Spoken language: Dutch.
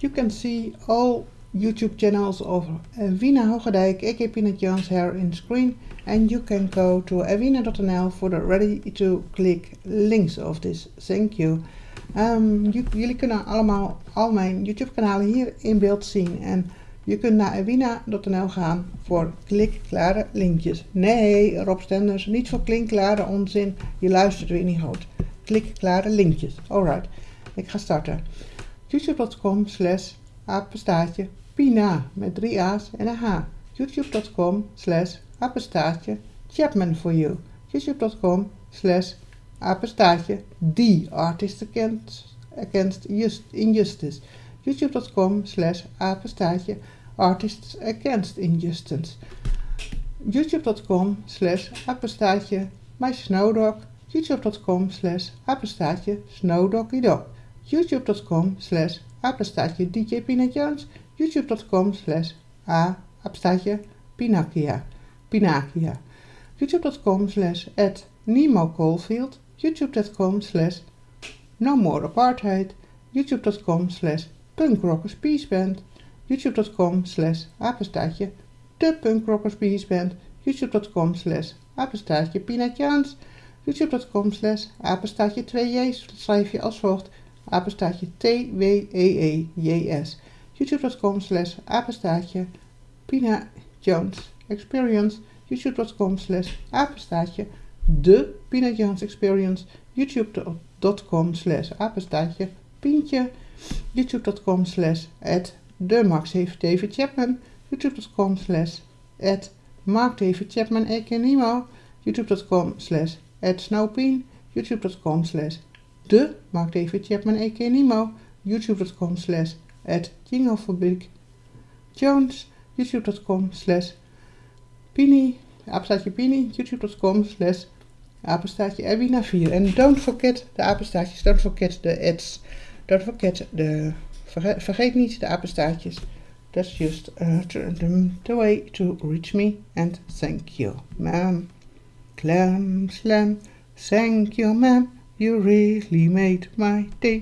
You can see all YouTube channels of Evina Hoogedijk, aka Peanut Jones here in screen. And you can go to evina.nl for the ready to click links of this. Thank you. Um, jullie kunnen allemaal al mijn YouTube kanalen hier in beeld zien. En je kunt naar evina.nl gaan voor klikklare linkjes. Nee, Rob Stenders, niet voor klinkklare onzin. Je luistert weer niet goed. Klikklare linkjes. Alright, ik ga starten. youtube.com slash apenstaartje Pina met drie A's en een H. youtube.com slash apenstaartje Chapman for you. youtube.com slash apenstaartje The Artist Against, Injustice. youtube.com slash apenstaartje Artists Against Injustice. youtube.com slash apenstaartje My Snowdog. youtube.com slash apenstaartje Snowdoggydog. youtube.com slash DJ youtube.com slash a Pinakia. Pinakia. youtube.com slash at Nemo Caulfield. youtube.com slash No More Apartheid. youtube.com slash youtube.com slash De Punk Rockers Peace youtube.com slash youtube.com slash apenstaartje 2j's schrijf je als volgt apenstaartje T-W-E-E-J-S youtube.com slash apenstaartje Pina Jones Experience. Youtube.com slash apenstaartje de Pina Jones Experience. Youtube.com slash apenstaartje Pientje. Youtube.com slash de Max David Chapman. Youtube.com slash Mark David Chapman Nemo youtube.com slash Snowpeen youtube.com slash de Mark David Chapman Nemo youtube.com slash at Jones, youtube.com slash Pini, apenstaartje Pini, youtube.com slash apenstaartje Erwina 4. En don't forget de apenstaartjes, don't forget de ads, don't forget de, vergeet niet de apenstaartjes. That's just uh, the, the way to reach me and thank you, ma'am. Clam, slam, thank you, ma'am. You really made my day.